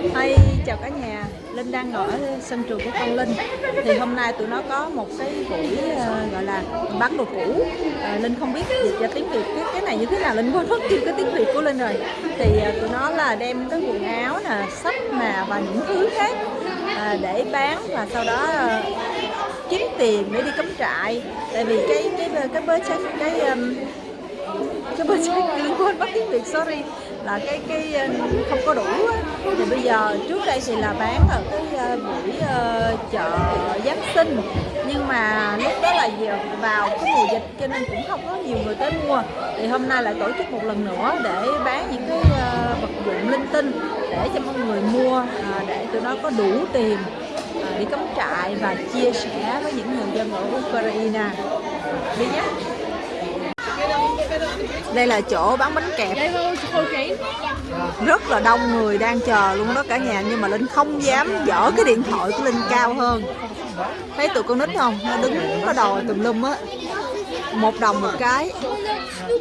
Hi, chào cả nhà. Linh đang ở sân trường của con Linh. Thì hôm nay tụi nó có một cái buổi uh, gọi là bán đồ cũ. Uh, Linh không biết dịch ra tiếng Việt cái, cái này như thế nào. Linh quên mất tiêu cái tiếng Việt của Linh rồi. Thì uh, tụi nó là đem cái quần áo nè, sách nè và những thứ khác uh, để bán Và sau đó uh, kiếm tiền để đi cắm trại. Tại vì cái cái cái bới cái, cái um, cái bên check liên quên mất tiếng việt sorry. Là cái cái ờ, không có đủ á. Thì bây giờ trước đây thì là bán ở cái ờ, buổi uh, chợ giáng sinh. Nhưng mà lúc đó là vào cái mùa dịch cho nên cũng không có nhiều người tới mua. Thì hôm nay lại tổ chức một lần nữa để bán những cái uh, vật dụng linh tinh để cho mọi người mua uh, để tụi nó có đủ tiền uh, đi cắm trại và chia sẻ với những người dân ở Ukraine. Đi nhé đây là chỗ bán bánh kẹp. Rất là đông người đang chờ luôn đó cả nhà nhưng mà linh không dám dở cái điện thoại của linh cao hơn. Thấy tụi con nít không? Nó đứng nó đòi tùm lum á. Một đồng một cái.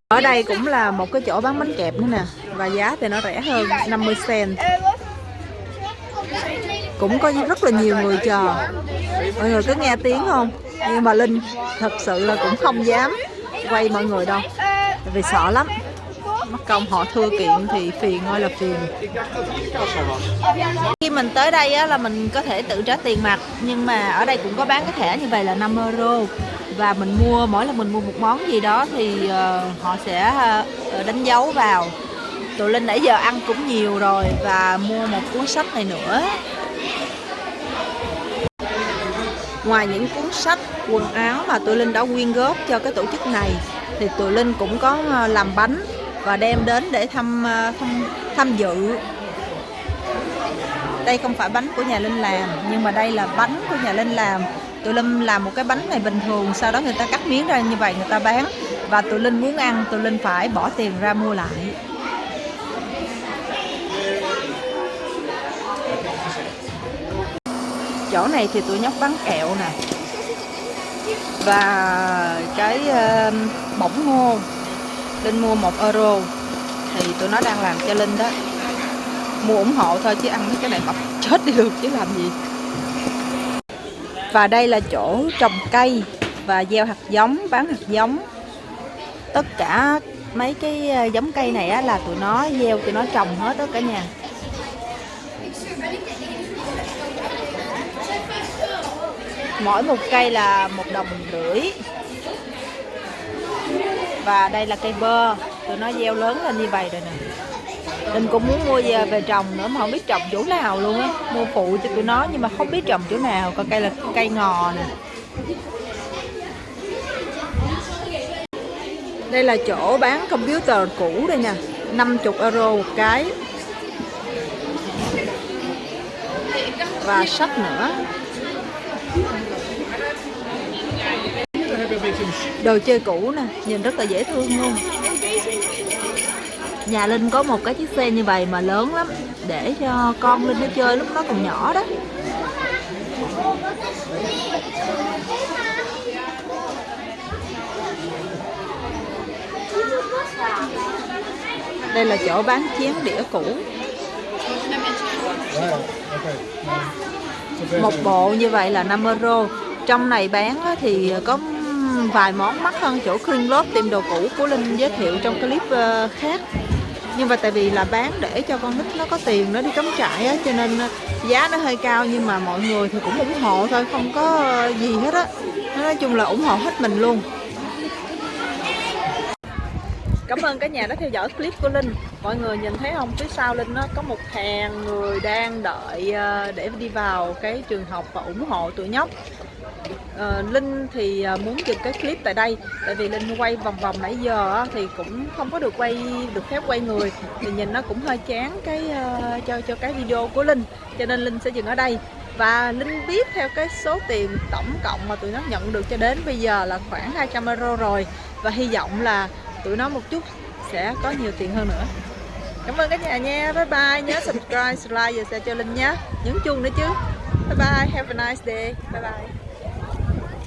Ở đây cũng là một cái chỗ bán bánh kẹp nữa nè và giá thì nó rẻ hơn 50 cent. Cũng có rất là nhiều người chờ. Mọi người có nghe tiếng không? Nhưng mà linh thật sự là cũng không dám quay mọi người đâu vì sợ lắm. Mất công họ thưa kiện thì phiền ơi là phiền. Khi mình tới đây á, là mình có thể tự trả tiền mặt nhưng mà ở đây cũng có bán cái thẻ như vậy là 5 euro. Và mình mua mỗi lần mình mua một món gì đó thì uh, họ sẽ uh, đánh dấu vào. Tụi linh nãy giờ ăn cũng nhiều rồi và mua một cuốn sách này nữa ngoài những cuốn sách, quần áo mà tụi linh đã quyên góp cho cái tổ chức này, thì tụi linh cũng có ờ, làm bánh và đem đến để thăm ờ, thăm, tham dự. Đây không phải bánh của nhà linh làm, nhưng mà đây là bánh của nhà linh làm. Tụi linh làm một cái bánh này bình thường, sau đó người ta cắt miếng ra như vậy người ta bán. Và tụi linh muốn ăn, tụi linh phải bỏ tiền ra mua lại. Chỗ này thì tụi nhóc bán kẹo nè. Và cái uh, bỏng ngô. Linh mua 1 euro. Thì tụi nó đang làm cho Linh đó. Mua ủng hộ thôi chứ ăn cái này mập chết đi được chứ làm gì. Và đây là chỗ trồng cây và gieo hạt giống bán hạt giống. Tất cả mấy cái ờ, giống cây này á, là tụi nó gieo tụi nó trồng hết đó cả nhà mỗi một cây là một đồng rưỡi. Và đây là cây bơ. Tụi nó gieo lớn lên như vậy rồi nè. Mình cũng muốn mua về, về trồng nữa mà không biết trồng chỗ nào luôn á. Mua phụ cho tụi nó nhưng mà không biết trồng chỗ nào. Còn cây là cây ngò nè. Đây là chỗ bán computer cũ đây nè 50 euro một cái. Và sách nữa đồ chơi cũ nè, nhìn rất là dễ thương luôn. Nhà linh có một cái chiếc xe như vậy mà lớn lắm, để cho con linh nó chơi lúc nó còn nhỏ đó. Đây là chỗ bán chén đĩa cũ một bộ như vậy là 5 euro. Trong này bán thì có vài món mắc hơn chỗ Green Love tìm đồ cũ của Linh giới thiệu trong clip ờ, khác. Nhưng mà tại vì là bán để cho con nít nó có tiền, nó đi cắm trại á, cho nên ờ, giá nó hơi cao nhưng mà mọi người thì cũng ủng hộ thôi, không có gì hết á. Nói chung là ủng hộ hết mình luôn. Cảm ơn cả nhà đã theo dõi clip của Linh. Mọi người nhìn thấy không, phía sau Linh nó có một hàng người đang đợi ờ, để đi vào cái trường học và ủng hộ tụi nhóc. Ờ, Linh thì ờ, muốn dừng cái clip tại đây Tại vì Linh quay vòng vòng nãy giờ thì cũng không có được quay được phép quay người. Thì nhìn nó cũng hơi chán cái uh, cho cho cái video của Linh Cho nên Linh sẽ dừng ở đây. Và Linh biết theo cái số tiền tổng cộng mà tụi nó nhận được cho đến bây giờ là khoảng 200 euro rồi. Và hy vọng là tụi nó một chút sẽ có nhiều tiền hơn nữa. Cảm ơn cả nhà nha. Bye bye. Nhớ subscribe, like và share cho Linh nhé. Nhấn chuông nữa chứ. Bye bye. Have a nice day. Bye bye.